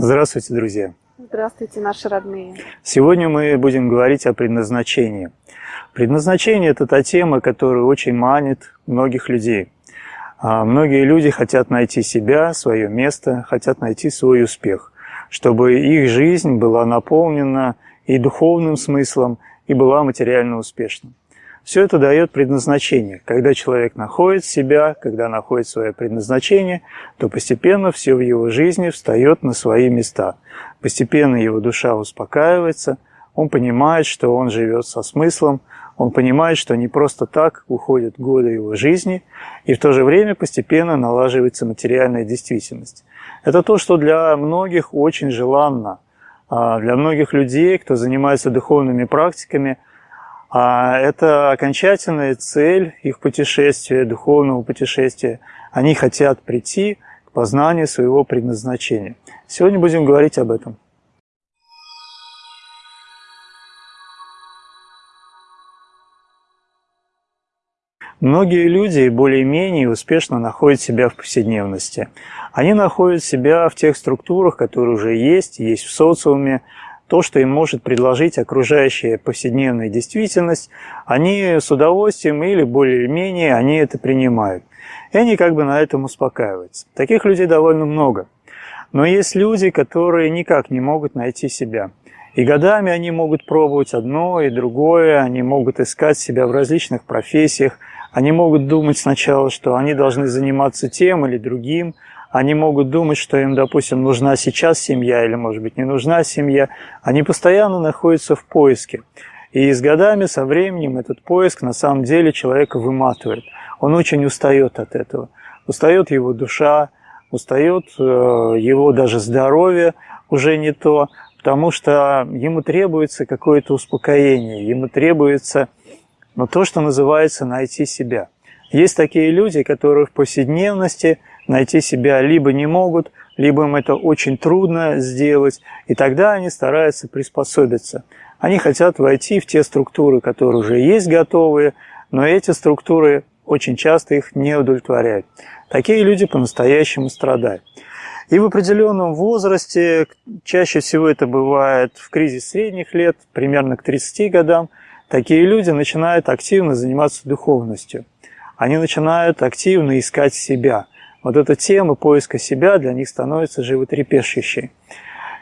Здравствуйте, друзья! Здравствуйте, наши родные! Сегодня мы будем говорить о предназначении. Предназначение – это та тема, которая очень манит многих людей. А многие люди хотят найти себя, свое место, хотят найти свой успех, чтобы их жизнь была наполнена и духовным смыслом, и была материально успешной. Все это дает предназначение. Когда человек находит себя, когда находит свое предназначение, то постепенно все в его жизни встает на свои места. Постепенно его душа успокаивается, он понимает, что он живет со смыслом, он понимает, что не просто так уходят годы его жизни, и в то же время постепенно налаживается материальная действительность. Это то, что для многих очень желанно. А для многих людей, кто занимается духовными практиками – а это окончательная цель их путешествия, духовного путешествия. Они хотят прийти к познанию своего предназначения. Сегодня будем говорить об этом. Многие люди более-менее успешно находят себя в повседневности. Они находят себя в тех структурах, которые уже есть, есть в социуме, то, что им может предложить окружающая повседневная действительность, они с удовольствием или более-менее они это принимают. И они как бы на этом успокаиваются. Таких людей довольно много. Но есть люди, которые никак не могут найти себя. И годами они могут пробовать одно и другое, они могут искать себя в различных профессиях, они могут думать сначала, что они должны заниматься тем или другим, они могут думать, что им, допустим, нужна сейчас семья или, может быть, не нужна семья. Они постоянно находятся в поиске. И с годами, со временем этот поиск на самом деле человека выматывает. Он очень устает от этого. Устает его душа, устает э, его даже здоровье уже не то, потому что ему требуется какое-то успокоение, ему требуется ну, то, что называется найти себя. Есть такие люди, которые в повседневности найти себя либо не могут, либо им это очень трудно сделать, и тогда они стараются приспособиться. Они хотят войти в те структуры, которые уже есть готовые, но эти структуры очень часто их не удовлетворяют. Такие люди по-настоящему страдают. И в определенном возрасте, чаще всего это бывает в кризис средних лет, примерно к 30 годам, такие люди начинают активно заниматься духовностью. Они начинают активно искать себя – вот эта тема поиска себя для них становится животрепещущей.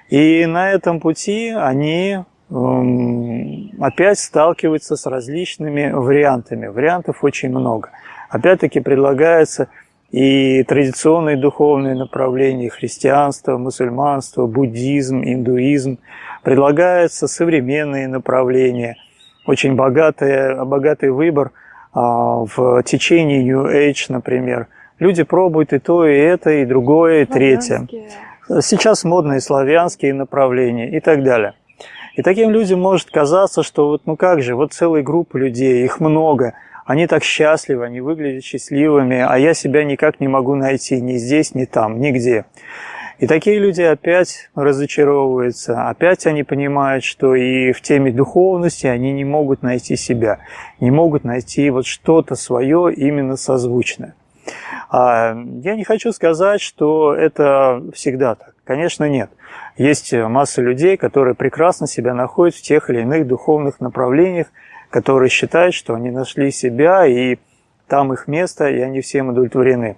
И на этом пути они эм, опять сталкиваются с различными вариантами. Вариантов очень много. Опять-таки предлагается и традиционные духовные направления, христианство, мусульманство, буддизм, индуизм. Предлагаются современные направления. Очень богатый, богатый выбор а, в течение New Age, например – Люди пробуют и то, и это, и другое, и третье. Сейчас модные славянские направления и так далее. И таким людям может казаться, что вот ну как же, вот целая группа людей, их много, они так счастливы, они выглядят счастливыми, а я себя никак не могу найти ни здесь, ни там, нигде. И такие люди опять разочаровываются, опять они понимают, что и в теме духовности они не могут найти себя, не могут найти вот что-то свое именно созвучное. А, я не хочу сказать, что это всегда так. Конечно, нет. Есть масса людей, которые прекрасно себя находят в тех или иных духовных направлениях, которые считают, что они нашли себя, и там их место, и они всем удовлетворены.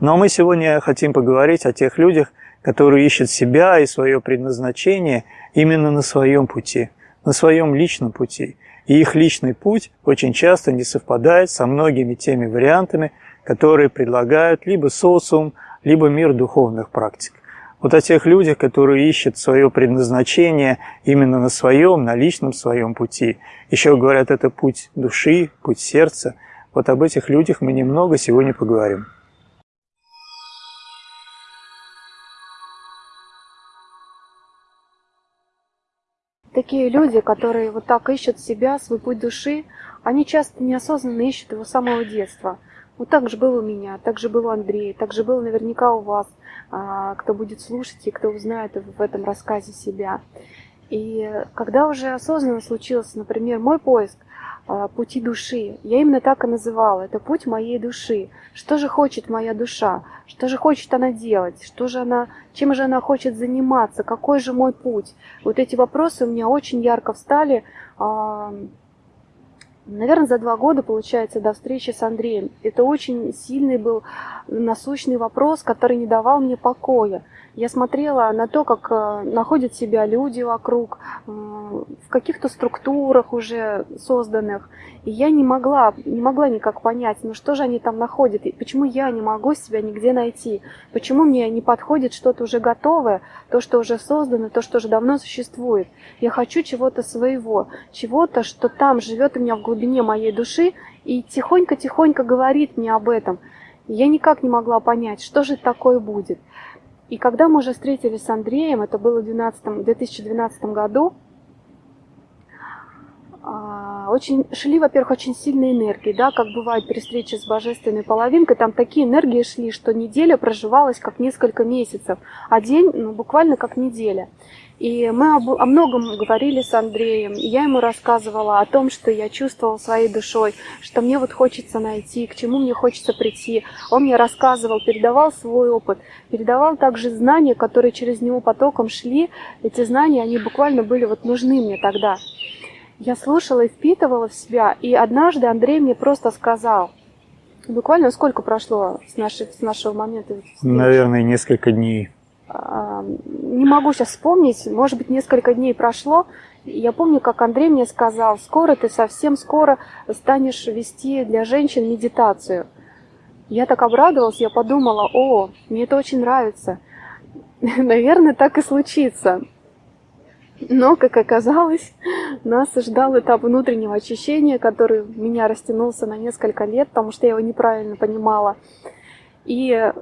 Но мы сегодня хотим поговорить о тех людях, которые ищут себя и свое предназначение именно на своем пути, на своем личном пути. И их личный путь очень часто не совпадает со многими теми вариантами, которые предлагают либо социум, либо мир духовных практик. Вот о тех людях, которые ищут свое предназначение именно на своем, на личном своем пути. Еще говорят, это путь души, путь сердца. Вот об этих людях мы немного сегодня поговорим. Такие люди, которые вот так ищут себя, свой путь души, они часто неосознанно ищут его с самого детства – вот так же было у меня, так же было у Андрея, так же было наверняка у вас, а, кто будет слушать и кто узнает в этом рассказе себя. И когда уже осознанно случился, например, мой поиск, пути души. Я именно так и называла. Это путь моей души. Что же хочет моя душа? Что же хочет она делать? Что же она, чем же она хочет заниматься? Какой же мой путь? Вот эти вопросы у меня очень ярко встали. Наверное, за два года, получается, до встречи с Андреем. Это очень сильный был насущный вопрос, который не давал мне покоя. Я смотрела на то, как э, находят себя люди вокруг, э, в каких-то структурах уже созданных. И я не могла, не могла никак понять, ну что же они там находят, и почему я не могу себя нигде найти, почему мне не подходит что-то уже готовое, то, что уже создано, то, что уже давно существует. Я хочу чего-то своего, чего-то, что там живет у меня в глубине моей души и тихонько-тихонько говорит мне об этом. я никак не могла понять, что же такое будет. И когда мы уже встретились с Андреем, это было в 2012, 2012 году, очень шли, во-первых, очень сильные энергии, да, как бывает при встрече с божественной половинкой, там такие энергии шли, что неделя проживалась как несколько месяцев, а день ну, буквально как неделя. И мы об, о многом говорили с Андреем. И я ему рассказывала о том, что я чувствовала своей душой, что мне вот хочется найти, к чему мне хочется прийти. Он мне рассказывал, передавал свой опыт, передавал также знания, которые через него потоком шли. Эти знания, они буквально были вот нужны мне тогда. Я слушала и впитывала в себя. И однажды Андрей мне просто сказал, буквально сколько прошло с, нашей, с нашего момента? Наверное, несколько дней не могу сейчас вспомнить, может быть, несколько дней прошло. Я помню, как Андрей мне сказал, скоро ты совсем скоро станешь вести для женщин медитацию. Я так обрадовалась, я подумала, о, мне это очень нравится. Наверное, так и случится. Но, как оказалось, нас ждал этап внутреннего очищения, который меня растянулся на несколько лет, потому что я его неправильно понимала. И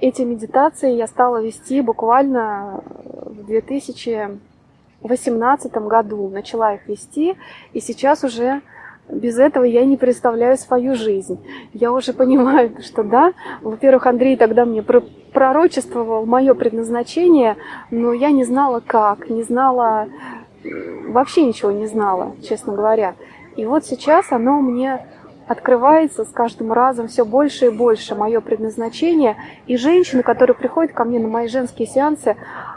эти медитации я стала вести буквально в 2018 году. Начала их вести, и сейчас уже без этого я не представляю свою жизнь. Я уже понимаю, что да, во-первых, Андрей тогда мне пророчествовал мое предназначение, но я не знала как, не знала, вообще ничего не знала, честно говоря. И вот сейчас оно мне открывается с каждым разом все больше и больше мое предназначение. И женщины, которые приходят ко мне на мои женские сеансы,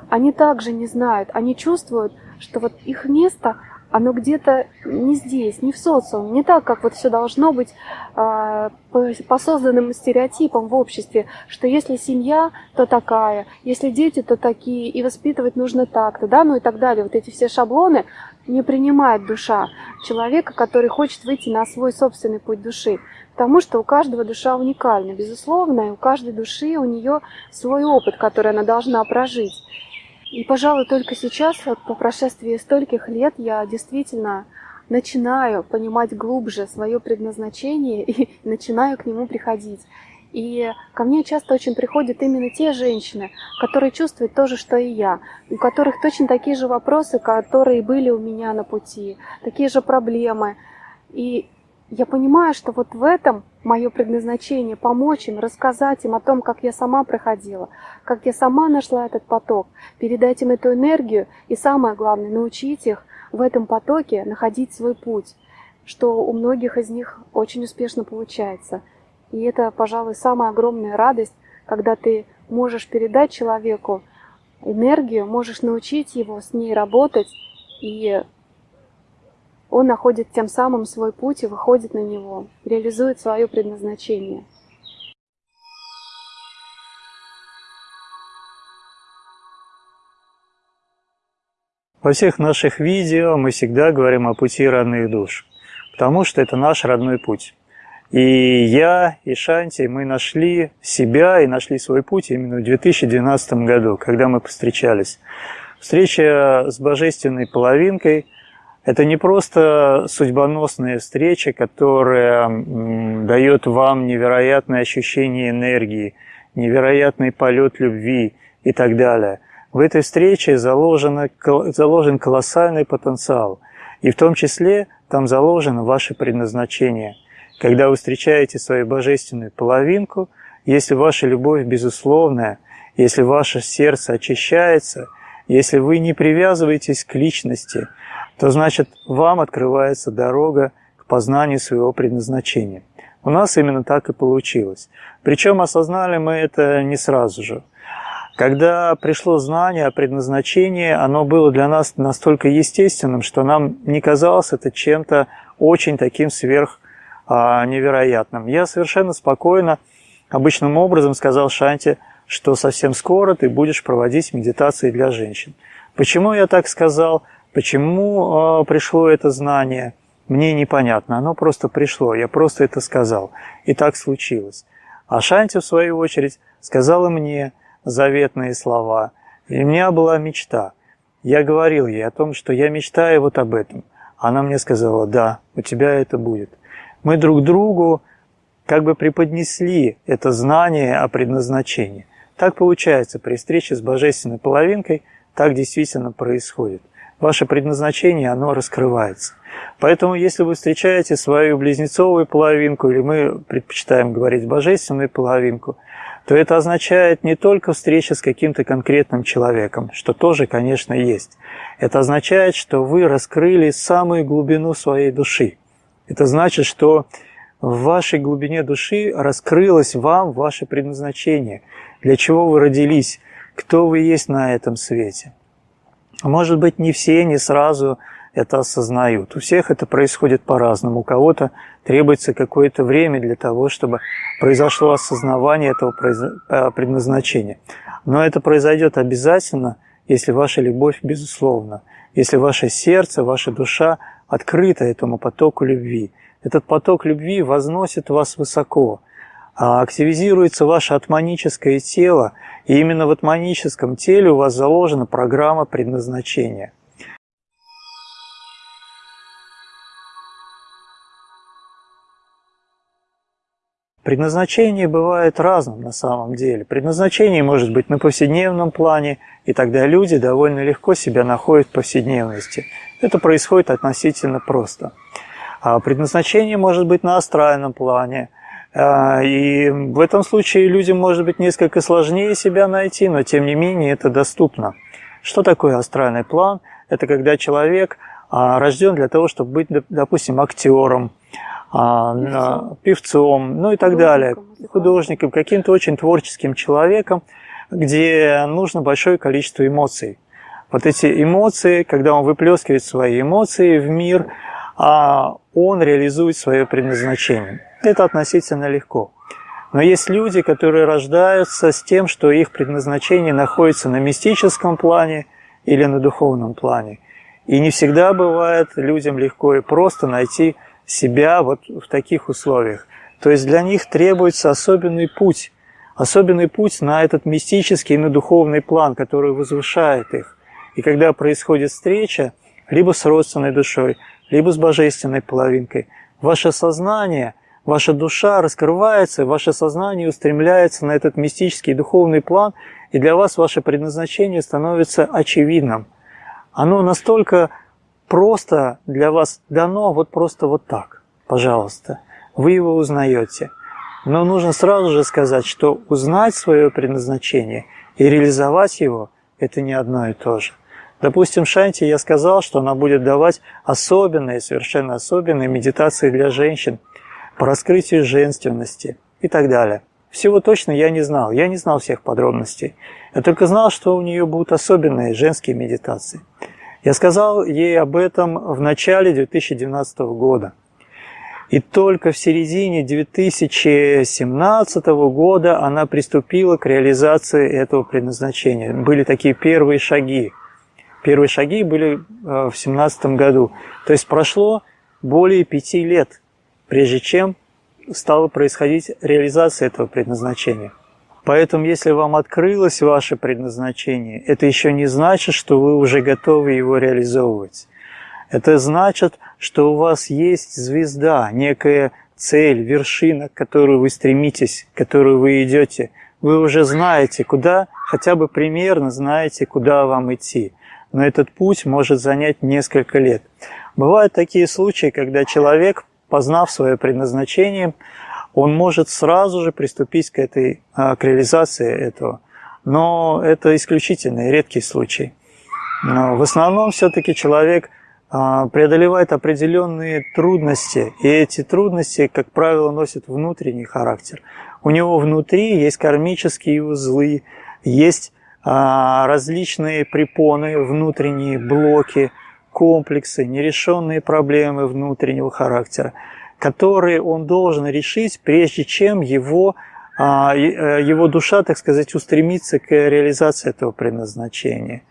они также не знают, они чувствуют, что вот их место оно где-то не здесь, не в социуме, не так, как вот все должно быть э, по, по созданным стереотипам в обществе, что если семья, то такая, если дети, то такие, и воспитывать нужно так-то, да, ну и так далее. Вот эти все шаблоны не принимает душа человека, который хочет выйти на свой собственный путь души. Потому что у каждого душа уникальна, безусловно, и у каждой души у нее свой опыт, который она должна прожить. И, пожалуй, только сейчас, вот по прошествии стольких лет, я действительно начинаю понимать глубже свое предназначение и начинаю к нему приходить. И ко мне часто очень приходят именно те женщины, которые чувствуют то же, что и я, у которых точно такие же вопросы, которые были у меня на пути, такие же проблемы. И я понимаю, что вот в этом мое предназначение помочь им, рассказать им о том, как я сама проходила, как я сама нашла этот поток, передать им эту энергию и самое главное, научить их в этом потоке находить свой путь, что у многих из них очень успешно получается. И это, пожалуй, самая огромная радость, когда ты можешь передать человеку энергию, можешь научить его с ней работать и он находит тем самым свой путь и выходит на него, реализует свое предназначение. Во всех наших видео мы всегда говорим о пути родных душ, потому что это наш родной путь. И я, и Шанти, мы нашли себя и нашли свой путь именно в 2012 году, когда мы встречались. Встреча с божественной половинкой – это не просто судьбоносная встреча, которая дает вам невероятное ощущение энергии, невероятный полет любви и так далее. В этой встрече заложено, заложен колоссальный потенциал, и в том числе там заложено ваше предназначение. Когда вы встречаете свою божественную половинку, если ваша любовь безусловная, если ваше сердце очищается, если вы не привязываетесь к личности – то значит вам открывается дорога к познанию своего предназначения. У нас именно так и получилось. Причем осознали мы это не сразу же. Когда пришло знание о предназначении, оно было для нас настолько естественным, что нам не казалось это чем-то очень таким сверх а, невероятным. Я совершенно спокойно, обычным образом сказал Шанте, что совсем скоро ты будешь проводить медитации для женщин. Почему я так сказал? Почему э, пришло это знание? Мне непонятно, оно просто пришло, я просто это сказал. И так случилось. А Шанти, в свою очередь, сказала мне заветные слова. И у меня была мечта. Я говорил ей о том, что я мечтаю вот об этом. Она мне сказала, да, у тебя это будет. Мы друг другу как бы преподнесли это знание о предназначении. Так получается при встрече с божественной половинкой, так действительно происходит. Ваше предназначение, оно раскрывается. Поэтому, если вы встречаете свою близнецовую половинку, или мы предпочитаем говорить божественную половинку, то это означает не только встреча с каким-то конкретным человеком, что тоже, конечно, есть. Это означает, что вы раскрыли самую глубину своей души. Это значит, что в вашей глубине души раскрылось вам ваше предназначение, для чего вы родились, кто вы есть на этом свете. Может быть, не все, не сразу это осознают. У всех это происходит по-разному. У кого-то требуется какое-то время для того, чтобы произошло осознавание этого э, предназначения. Но это произойдет обязательно, если ваша любовь безусловна, если ваше сердце, ваша душа открыта этому потоку любви. Этот поток любви возносит вас высоко, а активизируется ваше атманическое тело, и именно в атманическом теле у вас заложена программа предназначения. Предназначение бывает разным на самом деле. Предназначение может быть на повседневном плане, и тогда люди довольно легко себя находят в повседневности. Это происходит относительно просто. А предназначение может быть на астральном плане – а, и в этом случае людям может быть несколько сложнее себя найти, но тем не менее это доступно. Что такое астральный план? Это когда человек а, рожден для того, чтобы быть, допустим, актером, а, певцом, певцом ну и так далее, художником, каким-то очень творческим человеком, где нужно большое количество эмоций. Вот эти эмоции, когда он выплескивает свои эмоции в мир, он реализует свое предназначение. Это относительно легко. Но есть люди, которые рождаются с тем, что их предназначение находится на мистическом плане или на духовном плане. И не всегда бывает людям легко и просто найти себя вот в таких условиях. То есть для них требуется особенный путь, особенный путь на этот мистический, на духовный план, который возвышает их. И когда происходит встреча, либо с родственной душой, либо с божественной половинкой, ваше сознание – Ваша душа раскрывается, ваше сознание устремляется на этот мистический духовный план, и для вас ваше предназначение становится очевидным. Оно настолько просто для вас дано, вот просто вот так, пожалуйста. Вы его узнаете. Но нужно сразу же сказать, что узнать свое предназначение и реализовать его – это не одно и то же. Допустим, Шанти я сказал, что она будет давать особенные, совершенно особенные медитации для женщин – по раскрытию женственности и так далее. Всего точно я не знал, я не знал всех подробностей. Я только знал, что у нее будут особенные женские медитации. Я сказал ей об этом в начале 2019 года. И только в середине 2017 года она приступила к реализации этого предназначения. Были такие первые шаги. Первые шаги были э, в 2017 году. То есть прошло более пяти лет прежде чем стала происходить реализация этого предназначения. Поэтому, если вам открылось ваше предназначение, это еще не значит, что вы уже готовы его реализовывать. Это значит, что у вас есть звезда, некая цель, вершина, к которой вы стремитесь, к которой вы идете. Вы уже знаете, куда, хотя бы примерно знаете, куда вам идти. Но этот путь может занять несколько лет. Бывают такие случаи, когда человек познав свое предназначение, он может сразу же приступить к, этой, а, к реализации этого. Но это исключительный, редкий случай. Но в основном все-таки человек а, преодолевает определенные трудности, и эти трудности, как правило, носят внутренний характер. У него внутри есть кармические узлы, есть а, различные препоны, внутренние блоки, комплексы, нерешенные проблемы внутреннего характера, которые он должен решить, прежде чем его, а, э, его душа, так сказать, устремится к реализации этого предназначения.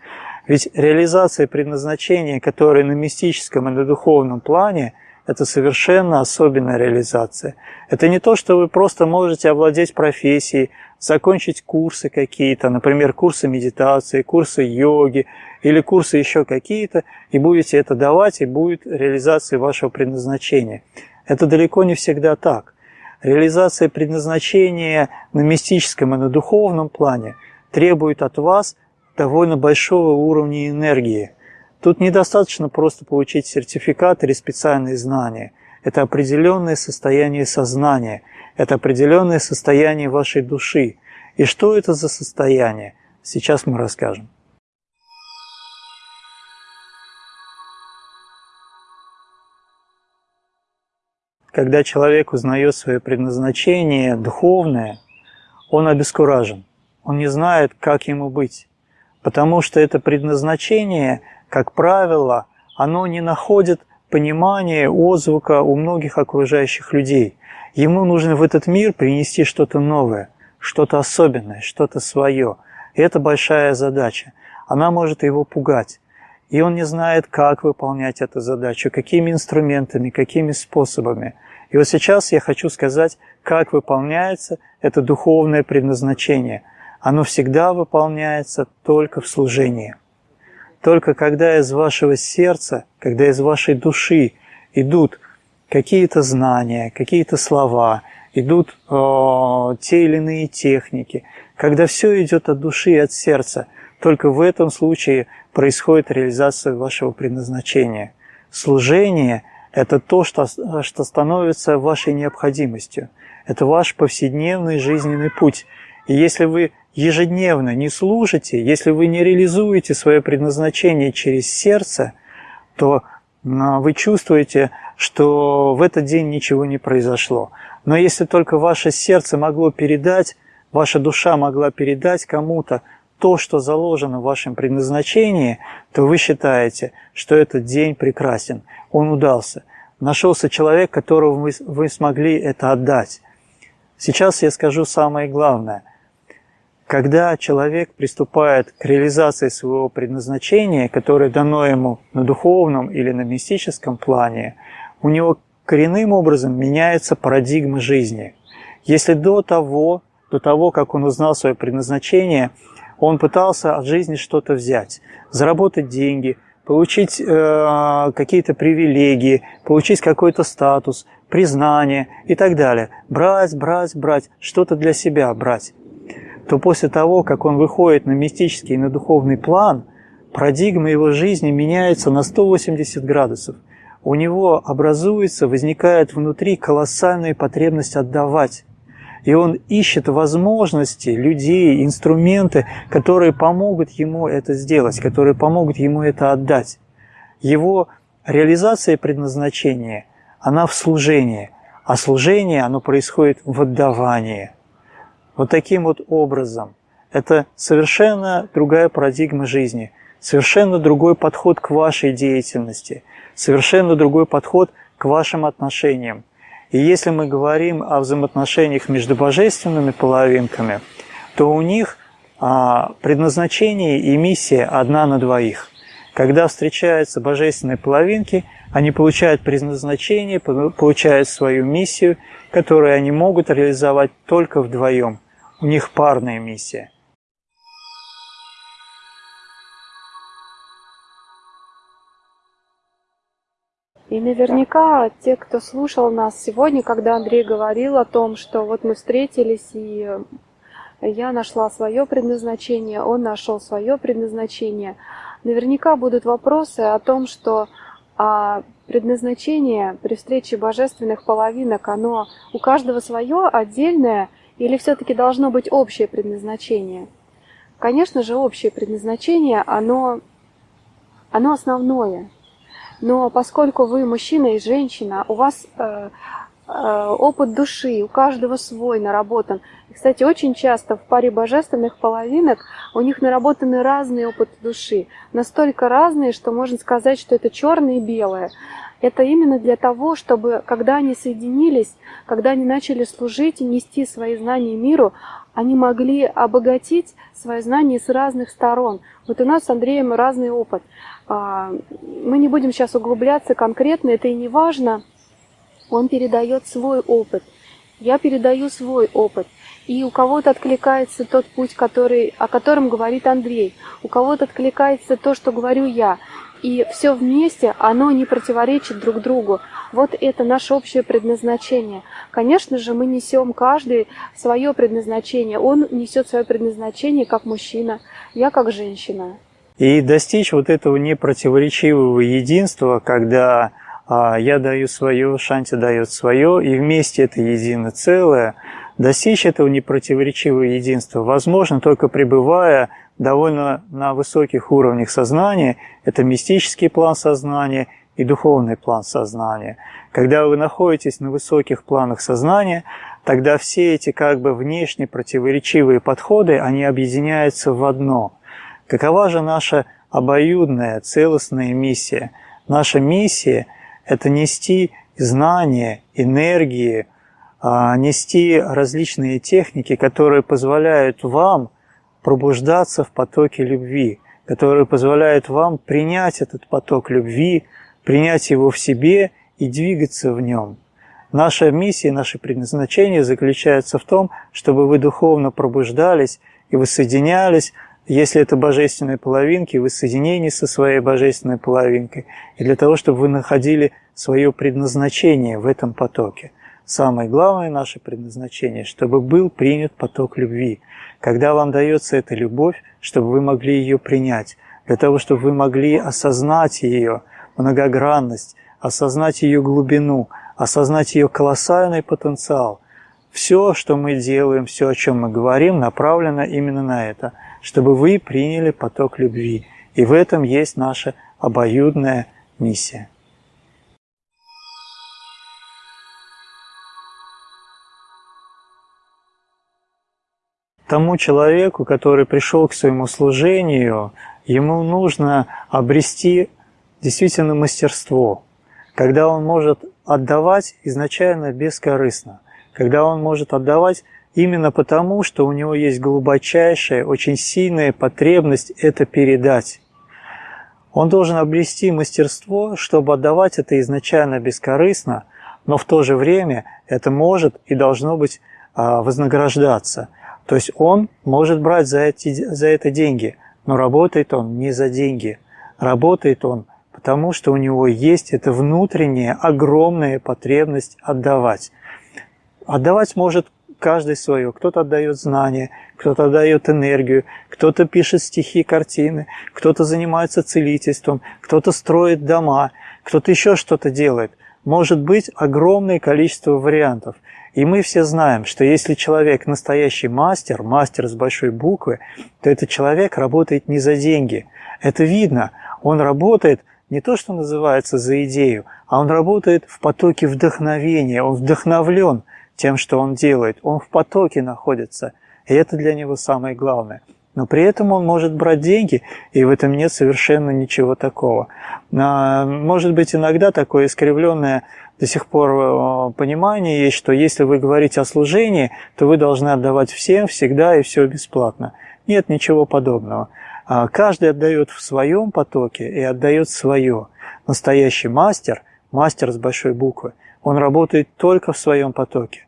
Ведь реализация предназначения, которая на мистическом и на духовном плане, это совершенно особенная реализация. Это не то, что вы просто можете овладеть профессией, закончить курсы какие-то, например, курсы медитации, курсы йоги или курсы еще какие-то, и будете это давать, и будет реализация вашего предназначения. Это далеко не всегда так. Реализация предназначения на мистическом и на духовном плане требует от вас довольно большого уровня энергии. Тут недостаточно просто получить сертификат или специальные знания. Это определенное состояние сознания, это определенное состояние вашей души. И что это за состояние? Сейчас мы расскажем. Когда человек узнает свое предназначение духовное, он обескуражен. Он не знает, как ему быть потому что это предназначение, как правило, оно не находит понимания, отзвука у многих окружающих людей. Ему нужно в этот мир принести что-то новое, что-то особенное, что-то свое. И это большая задача. Она может его пугать. И он не знает, как выполнять эту задачу, какими инструментами, какими способами. И вот сейчас я хочу сказать, как выполняется это духовное предназначение – оно всегда выполняется только в служении. Только когда из вашего сердца, когда из вашей души идут какие-то знания, какие-то слова, идут э, те или иные техники, когда все идет от души и от сердца, только в этом случае происходит реализация вашего предназначения. Служение – это то, что, что становится вашей необходимостью. Это ваш повседневный жизненный путь. И если вы ежедневно не служите, если вы не реализуете свое предназначение через сердце, то а, вы чувствуете, что в этот день ничего не произошло. Но если только ваше сердце могло передать, ваша душа могла передать кому-то то, что заложено в вашем предназначении, то вы считаете, что этот день прекрасен, он удался. Нашелся человек, которому вы, вы смогли это отдать. Сейчас я скажу самое главное – когда человек приступает к реализации своего предназначения, которое дано ему на духовном или на мистическом плане, у него коренным образом меняется парадигма жизни. Если до того, до того, как он узнал свое предназначение, он пытался от жизни что-то взять, заработать деньги, получить э, какие-то привилегии, получить какой-то статус, признание и так далее. Брать, брать, брать, что-то для себя брать то после того, как он выходит на мистический и на духовный план, парадигма его жизни меняется на 180 градусов. У него образуется, возникает внутри колоссальная потребность отдавать. И он ищет возможности, людей, инструменты, которые помогут ему это сделать, которые помогут ему это отдать. Его реализация предназначения, она в служении, а служение, оно происходит в отдавании – вот таким вот образом. Это совершенно другая парадигма жизни, совершенно другой подход к вашей деятельности, совершенно другой подход к вашим отношениям. И если мы говорим о взаимоотношениях между божественными половинками, то у них а, предназначение и миссия одна на двоих. Когда встречаются божественные половинки, они получают предназначение, получают свою миссию, которую они могут реализовать только вдвоем. У них парная миссия. И наверняка те, кто слушал нас сегодня, когда Андрей говорил о том, что вот мы встретились, и я нашла свое предназначение, он нашел свое предназначение, наверняка будут вопросы о том, что а предназначение при встрече божественных половинок, оно у каждого свое отдельное – или все-таки должно быть общее предназначение? Конечно же, общее предназначение, оно, оно основное. Но поскольку вы мужчина и женщина, у вас э, опыт души, у каждого свой наработан. И, кстати, очень часто в паре божественных половинок у них наработаны разные опыты души. Настолько разные, что можно сказать, что это черное и белое. Это именно для того, чтобы, когда они соединились, когда они начали служить и нести свои знания миру, они могли обогатить свои знания с разных сторон. Вот у нас с Андреем разный опыт. А, мы не будем сейчас углубляться конкретно, это и не важно. Он передает свой опыт. Я передаю свой опыт. И у кого-то откликается тот путь, который, о котором говорит Андрей. У кого-то откликается то, что говорю я. И все вместе, оно не противоречит друг другу. Вот это наше общее предназначение. Конечно же, мы несем каждый свое предназначение. Он несет свое предназначение как мужчина, я как женщина. И достичь вот этого непротиворечивого единства, когда я даю свое, Шанти дает свое, и вместе это единое целое, достичь этого непротиворечивого единства возможно только пребывая довольно на высоких уровнях сознания, это мистический план сознания и духовный план сознания. Когда вы находитесь на высоких планах сознания, тогда все эти как бы внешне противоречивые подходы, они объединяются в одно. Какова же наша обоюдная, целостная миссия? Наша миссия – это нести знания, энергии, а, нести различные техники, которые позволяют вам – пробуждаться в потоке любви, который позволяет вам принять этот поток любви, принять его в себе и двигаться в нем. Наша миссия, наше предназначение заключается в том, чтобы вы духовно пробуждались и воссоединялись, если это божественные половинки, вы соединении со своей божественной половинкой, и для того, чтобы вы находили свое предназначение в этом потоке. Самое главное наше предназначение, чтобы был принят поток любви, когда вам дается эта любовь, чтобы вы могли ее принять, для того, чтобы вы могли осознать ее многогранность, осознать ее глубину, осознать ее колоссальный потенциал. Все, что мы делаем, все, о чем мы говорим, направлено именно на это, чтобы вы приняли поток любви. И в этом есть наша обоюдная миссия. тому человеку, который пришел к своему служению, ему нужно обрести действительно мастерство, когда он может отдавать изначально бескорыстно, когда он может отдавать именно потому, что у него есть глубочайшая, очень сильная потребность это передать. Он должен обрести мастерство, чтобы отдавать это изначально бескорыстно, но в то же время это может и должно быть а, вознаграждаться – то есть он может брать за, эти, за это деньги, но работает он не за деньги. Работает он потому, что у него есть эта внутренняя огромная потребность отдавать. Отдавать может каждый свое. Кто-то отдает знания, кто-то отдает энергию, кто-то пишет стихи, картины, кто-то занимается целительством, кто-то строит дома, кто-то еще что-то делает. Может быть огромное количество вариантов. И мы все знаем, что если человек настоящий мастер, мастер с большой буквы, то этот человек работает не за деньги. Это видно. Он работает не то, что называется за идею, а он работает в потоке вдохновения, он вдохновлен тем, что он делает, он в потоке находится. И это для него самое главное. Но при этом он может брать деньги, и в этом нет совершенно ничего такого. А, может быть, иногда такое искривленное до сих пор э, понимание есть, что если вы говорите о служении, то вы должны отдавать всем, всегда и все бесплатно. Нет ничего подобного. А, каждый отдает в своем потоке и отдает свое. Настоящий мастер, мастер с большой буквы, он работает только в своем потоке.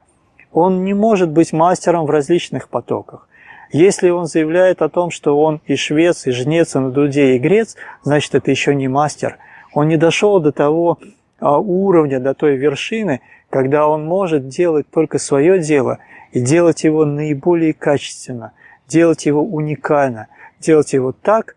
Он не может быть мастером в различных потоках. Если он заявляет о том, что он и швец, и жнец, и на дуде, и грец, значит, это еще не мастер. Он не дошел до того а, уровня, до той вершины, когда он может делать только свое дело и делать его наиболее качественно, делать его уникально, делать его так,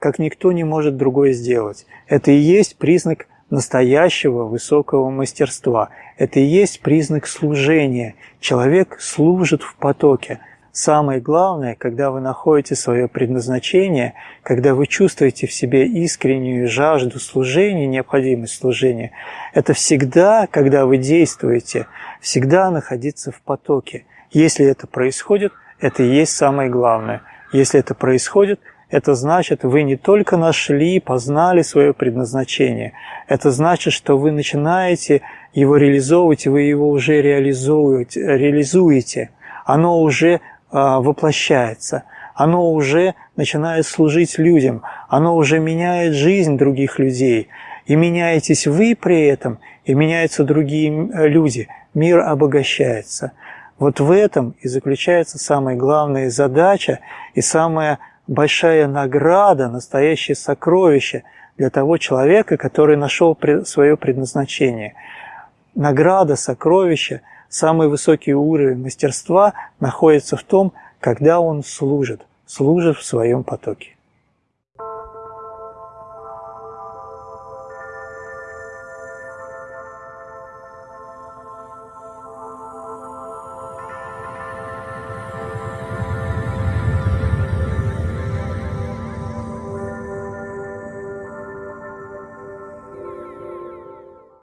как никто не может другой сделать. Это и есть признак настоящего высокого мастерства. Это и есть признак служения. Человек служит в потоке – Самое главное, когда вы находите свое предназначение, когда вы чувствуете в себе искреннюю жажду служения, необходимость служения, это всегда, когда вы действуете, всегда находиться в потоке. Если это происходит, это и есть самое главное. Если это происходит, это значит, вы не только нашли, познали свое предназначение. Это значит, что вы начинаете его реализовывать, вы его уже реализуете. реализуете. Оно уже а, воплощается, оно уже начинает служить людям, оно уже меняет жизнь других людей. И меняетесь вы при этом, и меняются другие люди. Мир обогащается. Вот в этом и заключается самая главная задача и самая большая награда, настоящее сокровище для того человека, который нашел свое предназначение. Награда, сокровище – Самый высокий уровень мастерства находится в том, когда он служит, служит в своем потоке.